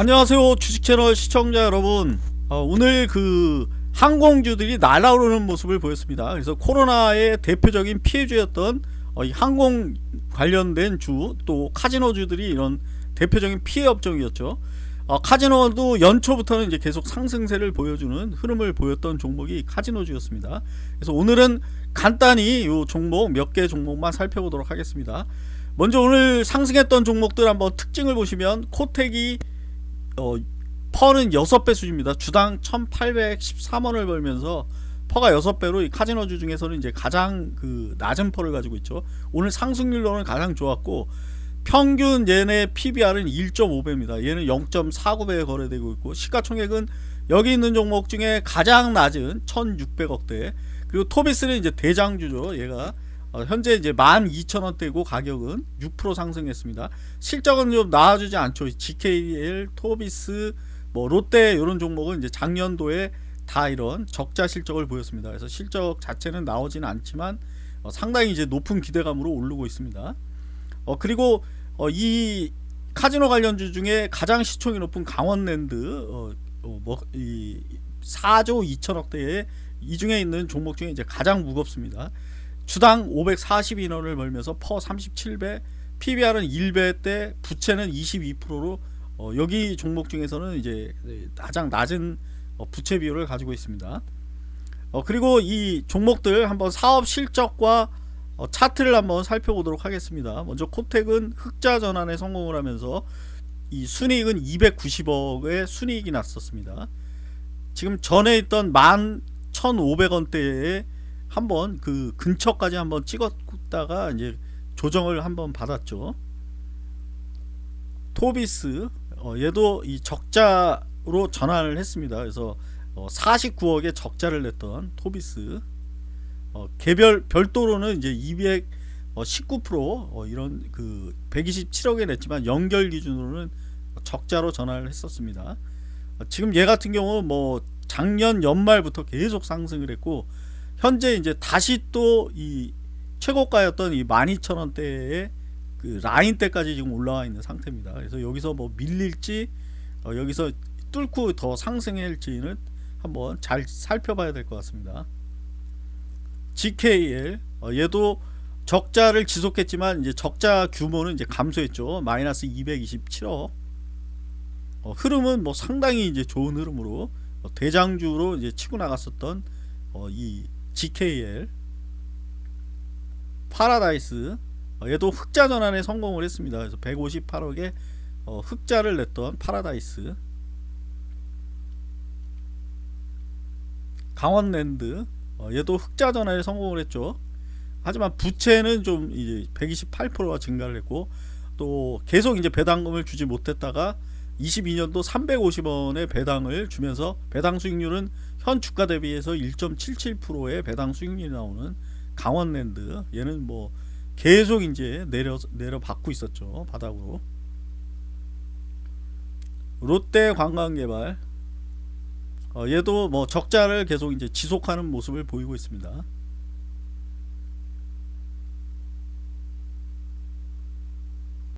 안녕하세요 주식채널 시청자 여러분. 어, 오늘 그 항공주들이 날아오르는 모습을 보였습니다. 그래서 코로나의 대표적인 피해주였던 어, 이 항공 관련된 주 또 카지노주들이 이런 대표적인 피해 업종이었죠. 어, 카지노도 연초부터는 이제 계속 상승세를 보여주는 흐름을 보였던 종목이 카지노주였습니다. 그래서 오늘은 간단히 이 종목 몇 개 종목만 살펴보도록 하겠습니다. 먼저 오늘 상승했던 종목들 한번 특징을 보시면 코텍이 어, PER는 6배 수준입니다. 주당 1813원을 벌면서 PER가 6배로 이 카지노주 중에서는 이제 가장 그 낮은 PER를 가지고 있죠. 오늘 상승률로는 가장 좋았고 평균 얘네 PBR은 1.5배입니다. 얘는 0.49배에 거래되고 있고 시가총액은 여기 있는 종목 중에 가장 낮은 1600억대 그리고 토비스는 이제 대장주죠. 얘가 어, 현재 이제 12,000원대고 가격은 6% 상승했습니다. 실적은 좀 나아주지 않죠. GKL, 토비스, 뭐 롯데 이런 종목은 이제 작년도에 다 이런 적자 실적을 보였습니다. 그래서 실적 자체는 나오지는 않지만 어, 상당히 이제 높은 기대감으로 오르고 있습니다. 어, 그리고 어, 이 카지노 관련주 중에 가장 시총이 높은 강원랜드 어, 어, 뭐, 이 4조 2천억대에 이 중에 있는 종목 중에 이제 가장 무겁습니다. 주당 542원을 벌면서 퍼 37배, PBR은 1배 때 부채는 22%로 어, 여기 종목 중에서는 이제 가장 낮은 어, 부채 비율을 가지고 있습니다. 어, 그리고 이 종목들 한번 사업 실적과 어, 차트를 한번 살펴보도록 하겠습니다. 먼저 코텍은 흑자 전환에 성공을 하면서 이 순이익은 290억의 순이익이 났었습니다. 지금 전에 있던 11,500원대에 한번 그 근처까지 한번 찍었다가 이제 조정을 한번 받았죠. 토비스 어, 얘도 이 적자로 전환을 했습니다. 그래서 어, 49억의 적자를 냈던 토비스 어, 개별 별도로는 이제 219% 어, 이런 그 127억에 냈지만 연결 기준으로는 적자로 전환을 했었습니다. 어, 지금 얘 같은 경우 뭐 작년 연말부터 계속 상승을 했고 현재 이제 다시 또 이 최고가였던 이 12,000원대의 그 라인 때까지 지금 올라와 있는 상태입니다. 그래서 여기서 뭐 밀릴지 어 여기서 뚫고 더 상승할지는 한번 잘 살펴봐야 될 것 같습니다. GKL 어 얘도 적자를 지속했지만 이제 적자 규모는 이제 감소했죠. 마이너스 227억. 어 흐름은 뭐 상당히 이제 좋은 흐름으로 어 대장주로 이제 치고 나갔었던 이 GKL 파라다이스 어, 얘도 흑자 전환에 성공을 했습니다. 그래서 158억에 어, 흑자를 냈던 파라다이스 강원랜드 어, 얘도 흑자 전환에 성공을 했죠. 하지만 부채는 좀 이제 128%가 증가를 했고 또 계속 이제 배당금을 주지 못했다가 22년도 350원의 배당을 주면서 배당 수익률은 현 주가 대비해서 1.77%의 배당 수익률이 나오는 강원랜드. 얘는 뭐 계속 이제 내려 내려 받고 있었죠 바닥으로. 롯데 관광개발. 어, 얘도 뭐 적자를 계속 이제 지속하는 모습을 보이고 있습니다.